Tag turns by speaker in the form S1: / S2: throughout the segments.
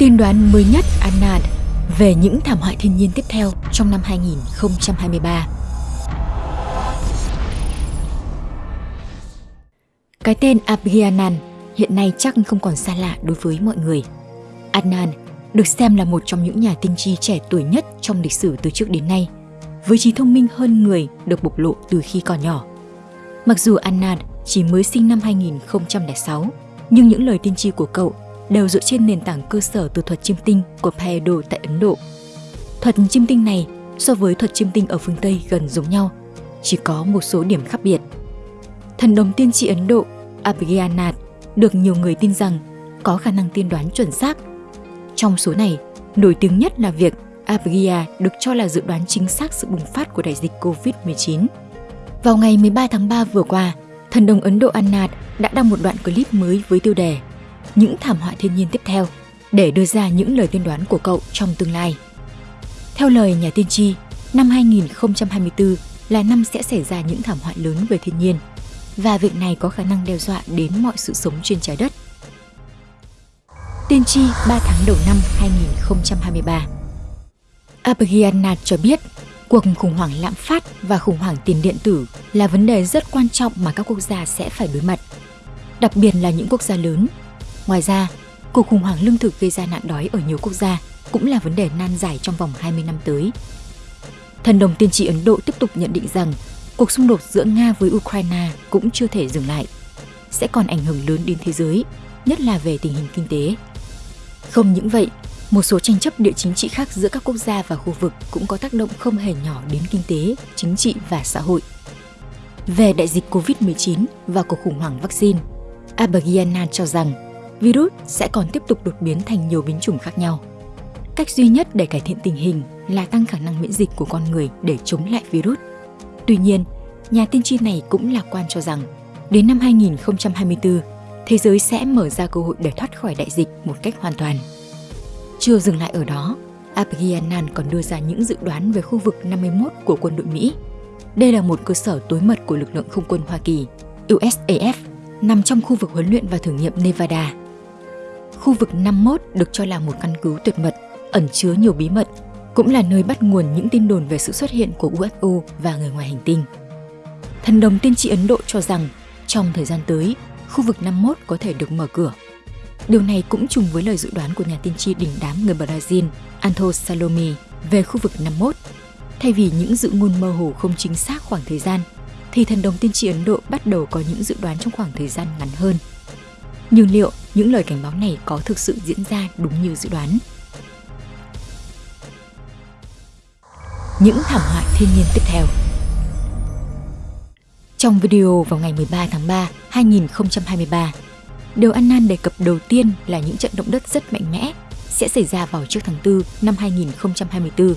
S1: Tiên đoán mới nhất Anand về những thảm họa thiên nhiên tiếp theo trong năm 2023. Cái tên Abhyanan hiện nay chắc không còn xa lạ đối với mọi người. Adnan được xem là một trong những nhà tiên tri trẻ tuổi nhất trong lịch sử từ trước đến nay, với trí thông minh hơn người được bộc lộ từ khi còn nhỏ. Mặc dù Adnan chỉ mới sinh năm 2006, nhưng những lời tiên tri của cậu đều dựa trên nền tảng cơ sở từ thuật chiêm tinh của Payado tại Ấn Độ. Thuật chiêm tinh này so với thuật chiêm tinh ở phương Tây gần giống nhau, chỉ có một số điểm khác biệt. Thần đồng tiên tri Ấn Độ Abhigyanat được nhiều người tin rằng có khả năng tiên đoán chuẩn xác. Trong số này, nổi tiếng nhất là việc Abhigya được cho là dự đoán chính xác sự bùng phát của đại dịch COVID-19. Vào ngày 13 tháng 3 vừa qua, thần đồng Ấn Độ Anad đã đăng một đoạn clip mới với tiêu đề những thảm họa thiên nhiên tiếp theo để đưa ra những lời tiên đoán của cậu trong tương lai. Theo lời nhà tiên tri, năm 2024 là năm sẽ xảy ra những thảm họa lớn về thiên nhiên và việc này có khả năng đe dọa đến mọi sự sống trên trái đất. Tiên tri 3 tháng đầu năm 2023 Abhigyanat cho biết cuộc khủng hoảng lạm phát và khủng hoảng tiền điện tử là vấn đề rất quan trọng mà các quốc gia sẽ phải đối mặt, đặc biệt là những quốc gia lớn. Ngoài ra, cuộc khủng hoảng lương thực gây ra nạn đói ở nhiều quốc gia cũng là vấn đề nan giải trong vòng 20 năm tới. Thần đồng tiên tri Ấn Độ tiếp tục nhận định rằng cuộc xung đột giữa Nga với Ukraine cũng chưa thể dừng lại, sẽ còn ảnh hưởng lớn đến thế giới, nhất là về tình hình kinh tế. Không những vậy, một số tranh chấp địa chính trị khác giữa các quốc gia và khu vực cũng có tác động không hề nhỏ đến kinh tế, chính trị và xã hội. Về đại dịch COVID-19 và cuộc khủng hoảng vaccine, Abergiana cho rằng virus sẽ còn tiếp tục đột biến thành nhiều biến chủng khác nhau. Cách duy nhất để cải thiện tình hình là tăng khả năng miễn dịch của con người để chống lại virus. Tuy nhiên, nhà tiên tri này cũng lạc quan cho rằng đến năm 2024, thế giới sẽ mở ra cơ hội để thoát khỏi đại dịch một cách hoàn toàn. Chưa dừng lại ở đó, Abhyanan còn đưa ra những dự đoán về khu vực 51 của quân đội Mỹ. Đây là một cơ sở tối mật của lực lượng không quân Hoa Kỳ, USAF, nằm trong khu vực huấn luyện và thử nghiệm Nevada. Khu vực 51 được cho là một căn cứ tuyệt mật, ẩn chứa nhiều bí mật, cũng là nơi bắt nguồn những tin đồn về sự xuất hiện của UFO và người ngoài hành tinh. Thần đồng tiên tri Ấn Độ cho rằng trong thời gian tới, khu vực 51 có thể được mở cửa Điều này cũng trùng với lời dự đoán của nhà tiên tri đỉnh đám người Brazil Anto Salome về khu vực 51. Thay vì những dự ngôn mơ hồ không chính xác khoảng thời gian, thì thần đồng tiên tri Ấn Độ bắt đầu có những dự đoán trong khoảng thời gian ngắn hơn. Nhưng liệu những lời cảnh báo này có thực sự diễn ra đúng như dự đoán? Những thảm họa thiên nhiên tiếp theo Trong video vào ngày 13 tháng 3, 2023, Điều Annan đề cập đầu tiên là những trận động đất rất mạnh mẽ sẽ xảy ra vào trước tháng 4 năm 2024,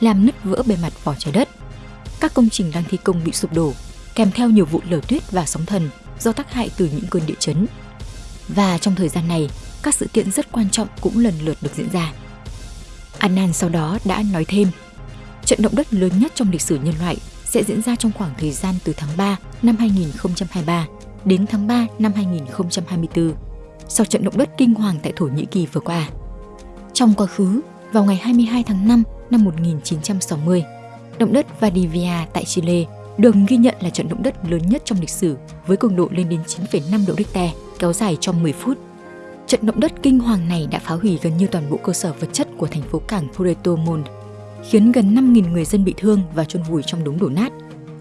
S1: làm nứt vỡ bề mặt vỏ trái đất. Các công trình đang thi công bị sụp đổ, kèm theo nhiều vụ lở tuyết và sóng thần do tác hại từ những cơn địa chấn. Và trong thời gian này, các sự kiện rất quan trọng cũng lần lượt được diễn ra. Annan sau đó đã nói thêm, trận động đất lớn nhất trong lịch sử nhân loại sẽ diễn ra trong khoảng thời gian từ tháng 3 năm 2023 đến tháng 3 năm 2024 sau trận động đất kinh hoàng tại Thổ Nhĩ Kỳ vừa qua. Trong quá khứ, vào ngày 22 tháng 5 năm 1960, động đất Valdivia tại Chile được ghi nhận là trận động đất lớn nhất trong lịch sử với cường độ lên đến 9,5 độ Richter, kéo dài trong 10 phút. Trận động đất kinh hoàng này đã phá hủy gần như toàn bộ cơ sở vật chất của thành phố cảng Puerto Montt, khiến gần 5.000 người dân bị thương và chôn vùi trong đống đổ nát.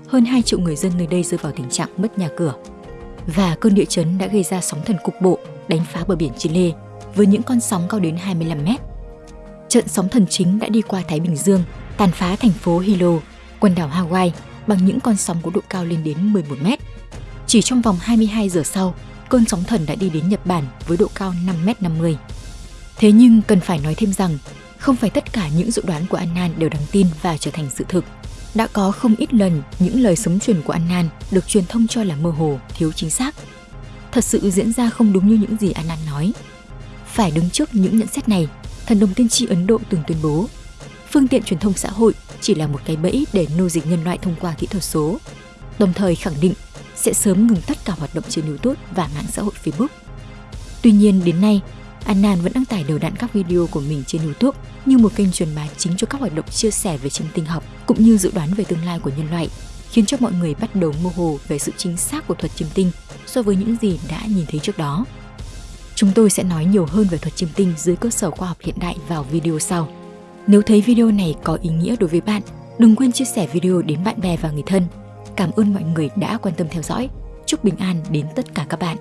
S1: Hơn 2 triệu người dân nơi đây rơi vào tình trạng mất nhà cửa và cơn địa chấn đã gây ra sóng thần cục bộ đánh phá bờ biển Chile với những con sóng cao đến 25 mét. Trận sóng thần chính đã đi qua Thái Bình Dương, tàn phá thành phố Hilo, quần đảo Hawaii bằng những con sóng có độ cao lên đến 11 mét. Chỉ trong vòng 22 giờ sau, cơn sóng thần đã đi đến Nhật Bản với độ cao 5 mét 50. Thế nhưng cần phải nói thêm rằng, không phải tất cả những dự đoán của Annan đều đáng tin và trở thành sự thực. Đã có không ít lần những lời sấm truyền của Annan được truyền thông cho là mơ hồ, thiếu chính xác. Thật sự diễn ra không đúng như những gì Annan nói. Phải đứng trước những nhận xét này, thần đồng tiên tri Ấn Độ từng tuyên bố phương tiện truyền thông xã hội chỉ là một cái bẫy để nô dịch nhân loại thông qua kỹ thuật số, đồng thời khẳng định sẽ sớm ngừng tất cả hoạt động trên YouTube và mạng xã hội Facebook. Tuy nhiên đến nay, Annan vẫn đăng tải đều đặn các video của mình trên YouTube như một kênh truyền bá chính cho các hoạt động chia sẻ về chiêm tinh học cũng như dự đoán về tương lai của nhân loại, khiến cho mọi người bắt đầu mơ hồ về sự chính xác của thuật chiêm tinh so với những gì đã nhìn thấy trước đó. Chúng tôi sẽ nói nhiều hơn về thuật chiêm tinh dưới cơ sở khoa học hiện đại vào video sau. Nếu thấy video này có ý nghĩa đối với bạn, đừng quên chia sẻ video đến bạn bè và người thân. Cảm ơn mọi người đã quan tâm theo dõi. Chúc bình an đến tất cả các bạn.